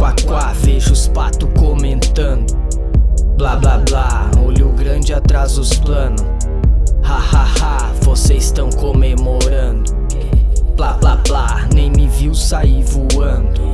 Quá, quá, vejo os patos comentando. Blá, blá, blá, olho grande atrás dos planos Ha, ha, ha, vocês estão comemorando. Blá, blá, blá, nem me viu sair voando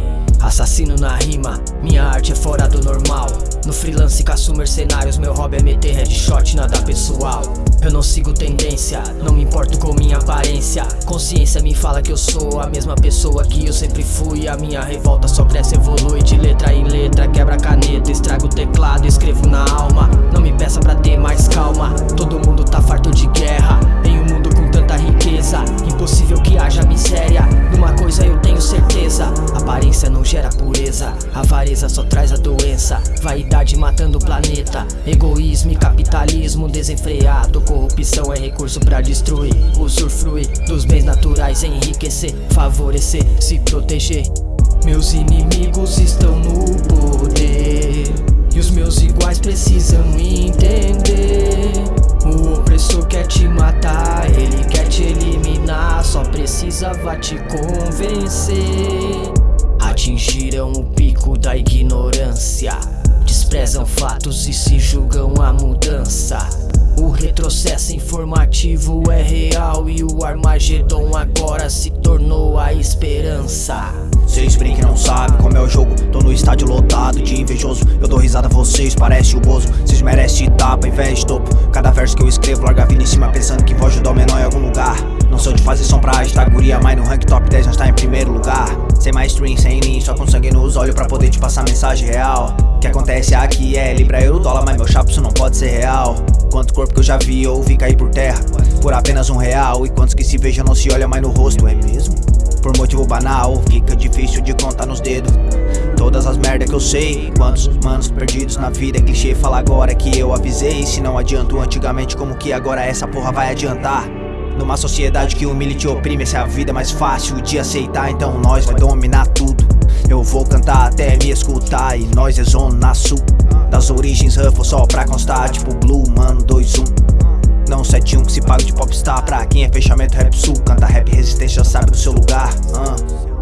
Assassino na rima, minha arte é fora do normal. No freelance caço mercenários, meu hobby é meter headshot, nada pessoal. Eu não sigo tendência, não me importo com minha aparência. Consciência me fala que eu sou a mesma pessoa que eu sempre fui. A minha revolta só cresce, evolui de letra em letra. Quebra caneta, estrago o teclado, escrevo na alma. Não me peça pra ter mais calma, todo mundo tá farto de guerra. Em um mundo com tanta riqueza, impossível que haja miséria. Numa coisa eu tenho certeza, aparência não gera pureza. Avareza só traz a doença. Vaidade matando o planeta. Egoísmo e capitalismo desenfreado. Corrupção é recurso pra destruir. Usufruir dos bens naturais Enriquecer, favorecer, se proteger. Meus inimigos estão no poder. E os meus iguais precisam entender. O opressor quer te matar. Ele quer te eliminar. Só precisava te convencer Atingiram o pico da ignorância. Desprezam fatos e se julgam a mudança. O retrocesso informativo é real E o Armagedon agora se tornou a esperança. Vocês brinquem não sabem como é o jogo? Tô no estádio lotado de invejoso. Eu dou risada a vocês, parece o bozo. Vocês merecem tapa, invés de topo. Cada verso que eu escrevo larga a vida em cima Pensando que vou ajudar o menor em algum lugar sou de fazer som pra guria Mas no rank top 10 nós tá em primeiro lugar. Sem mais stream, sem lean, só com sangue nos olhos Pra poder te passar mensagem real. O que acontece aqui é libra, euro, dólar Mas meu chapo isso não pode ser real. Quanto corpo que eu já vi ou vi cair por terra. Por apenas um real E quantos que se vejam não se olham mais no rosto, é mesmo? Por motivo banal, fica difícil de contar nos dedos. Todas as merda que eu sei Quantos manos perdidos na vida É clichê falar agora que eu avisei. Se não adianto antigamente como que agora essa porra vai adiantar Numa sociedade que humilha e te oprime Essa é a vida mais fácil de aceitar. Então nós vai dominar tudo. Eu vou cantar até me escutar E nós é zona sul. Das origens Ruffle só pra constar Tipo Blue, mano, 2-1 não 7-1 que se paga de popstar. Pra quem é fechamento rap sul Canta rap resistência, sabe do seu lugar. Uh.